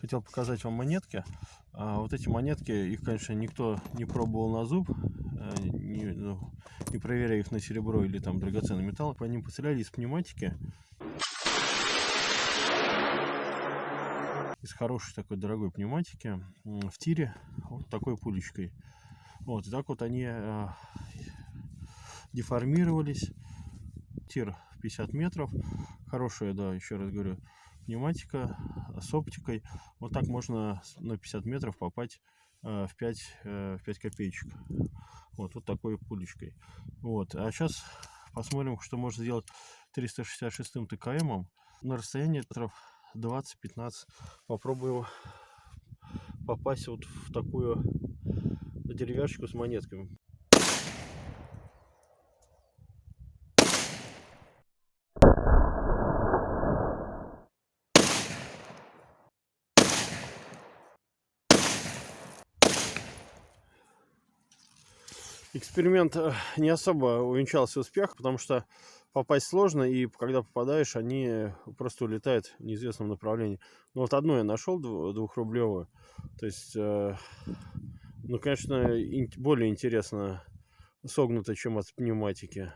Хотел показать вам монетки. А вот эти монетки, их, конечно, никто не пробовал на зуб, э, не, ну, не проверяя их на серебро или там драгоценный металл. По ним постреляли из пневматики. Из хорошей такой дорогой пневматики в тире вот такой пулечкой. Вот, и так вот они э, деформировались. Тир 50 метров. Хорошая, да, еще раз говорю, пневматика с оптикой. Вот так можно на 50 метров попасть э, в 5, э, в 5 копеечек. Вот, вот такой пулечкой. Вот. А сейчас посмотрим, что можно сделать 366 ТКМ на расстоянии метров 20-15. Попробую попасть вот в такую деревяшечку с монетками. Эксперимент э, не особо увенчался успехом, потому что попасть сложно, и когда попадаешь, они просто улетают в неизвестном направлении. Ну вот одну я нашел двухрублевую, то есть, э, ну, конечно, более интересно согнуто, чем от пневматики.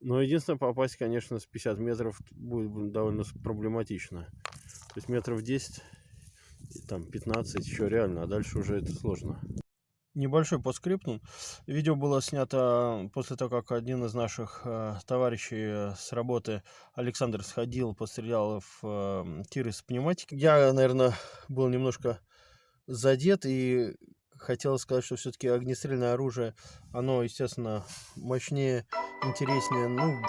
Но единственное, попасть, конечно, с 50 метров будет довольно проблематично. То есть метров 10, там 15 еще реально, а дальше уже это сложно. Небольшой по скрипту. Видео было снято после того, как один из наших э, товарищей с работы, Александр, сходил, пострелял в э, тир из пневматики. Я, наверное, был немножко задет и хотел сказать, что все-таки огнестрельное оружие, оно, естественно, мощнее, интереснее. Ну,